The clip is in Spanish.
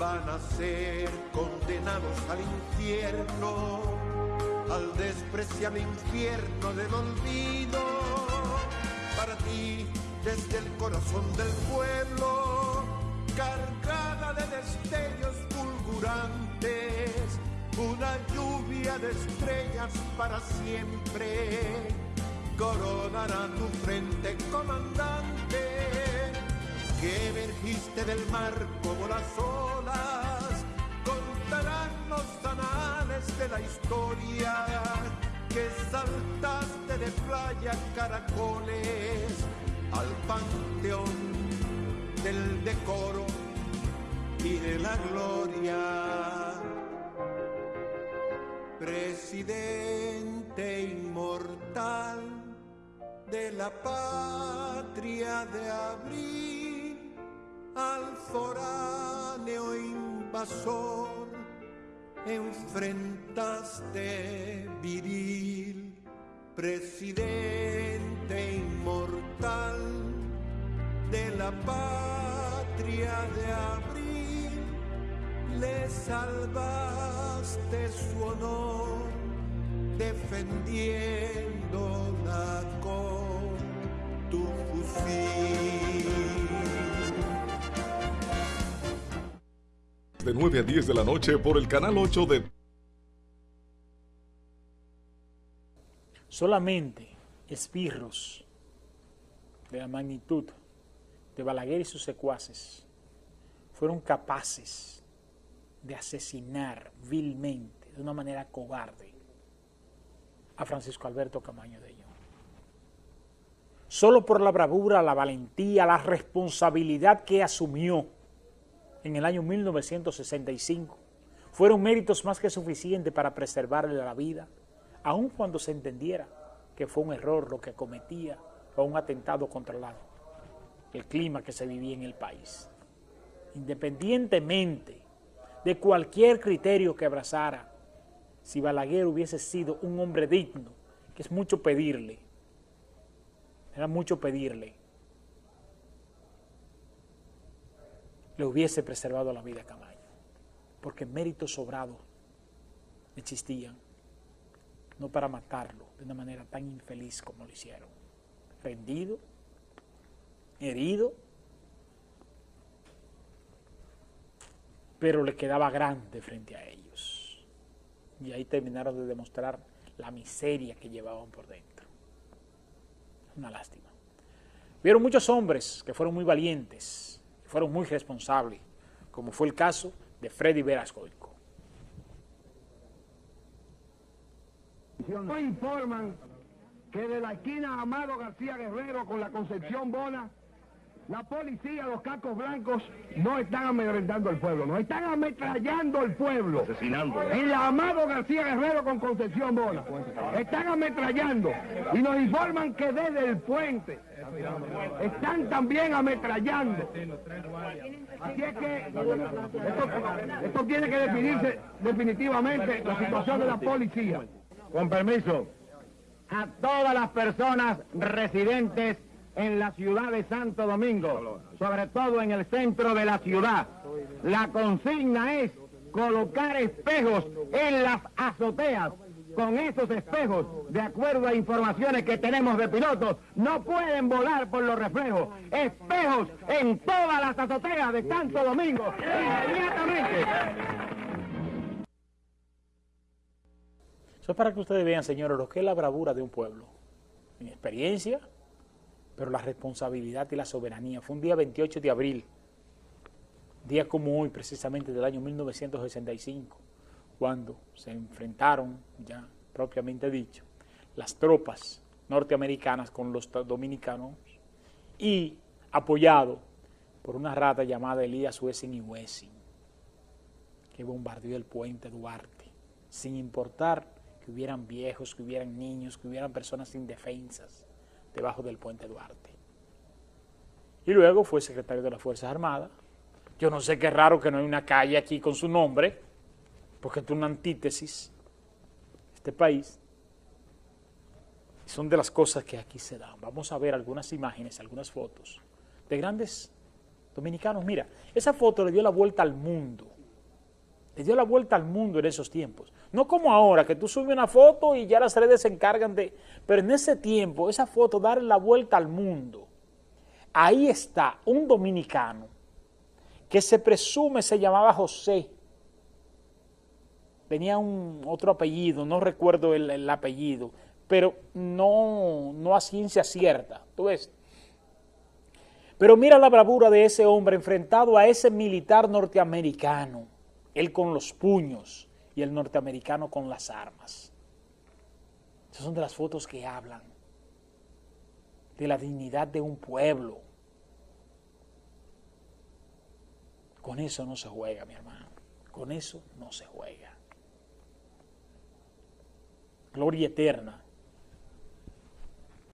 van a ser condenados al infierno, al despreciable infierno del olvido. Para ti, desde el corazón del pueblo, cargada de destellos fulgurantes, una lluvia de estrellas para siempre coronará tu frente, comandante que emergiste del mar como las olas, contarán los anales de la historia, que saltaste de playa caracoles al panteón del decoro y de la gloria. Presidente inmortal de la patria de abril al foráneo invasor enfrentaste viril, presidente inmortal de la patria de abril, le salvaste su honor defendiéndola con tu fusil. De 9 a 10 de la noche por el canal 8 de... Solamente esbirros de la magnitud de Balaguer y sus secuaces fueron capaces de asesinar vilmente, de una manera cobarde, a Francisco Alberto Camaño de Ayllón. Solo por la bravura, la valentía, la responsabilidad que asumió en el año 1965 fueron méritos más que suficientes para preservarle la vida, aun cuando se entendiera que fue un error lo que cometía o un atentado contra el clima que se vivía en el país. Independientemente de cualquier criterio que abrazara, si Balaguer hubiese sido un hombre digno, que es mucho pedirle, era mucho pedirle, le hubiese preservado la vida a Camaño, porque méritos sobrados existían, no para matarlo de una manera tan infeliz como lo hicieron, rendido, herido, pero le quedaba grande frente a ellos. Y ahí terminaron de demostrar la miseria que llevaban por dentro. Una lástima. Vieron muchos hombres que fueron muy valientes, fueron muy responsables, como fue el caso de Freddy Verascoico. informan que de la esquina Amado García Guerrero con la Concepción Bona la policía, los cacos blancos, no están amedrentando al pueblo, no están ametrallando al pueblo. Asesinando. En la Amado García Guerrero con Concepción Bona. Están ametrallando. Y nos informan que desde el puente están también ametrallando. Así es que esto, tiene que definirse definitivamente la situación de la policía. Con permiso, a todas las personas residentes en la ciudad de Santo Domingo, sobre todo en el centro de la ciudad. La consigna es colocar espejos en las azoteas. Con esos espejos, de acuerdo a informaciones que tenemos de pilotos, no pueden volar por los reflejos. Espejos en todas las azoteas de Santo Domingo, inmediatamente. Eso es para que ustedes vean, señores, lo que es la bravura de un pueblo. Mi experiencia, pero la responsabilidad y la soberanía. Fue un día 28 de abril, día como hoy, precisamente del año 1965, cuando se enfrentaron, ya propiamente dicho, las tropas norteamericanas con los dominicanos y apoyado por una rata llamada Elías Wessing y Wessing, que bombardeó el puente Duarte, sin importar que hubieran viejos, que hubieran niños, que hubieran personas indefensas debajo del puente Duarte. Y luego fue secretario de las Fuerzas Armadas. Yo no sé qué raro que no hay una calle aquí con su nombre, porque es una antítesis este país. Son de las cosas que aquí se dan. Vamos a ver algunas imágenes, algunas fotos de grandes dominicanos. Mira, esa foto le dio la vuelta al mundo Le dio la vuelta al mundo en esos tiempos. No como ahora, que tú subes una foto y ya las redes se encargan de... Pero en ese tiempo, esa foto, darle la vuelta al mundo. Ahí está un dominicano que se presume se llamaba José. Tenía un otro apellido, no recuerdo el, el apellido, pero no, no a ciencia cierta. ¿Tú ves? Pero mira la bravura de ese hombre enfrentado a ese militar norteamericano, él con los puños y el norteamericano con las armas. Esas son de las fotos que hablan de la dignidad de un pueblo. Con eso no se juega, mi hermano. Con eso no se juega. Gloria eterna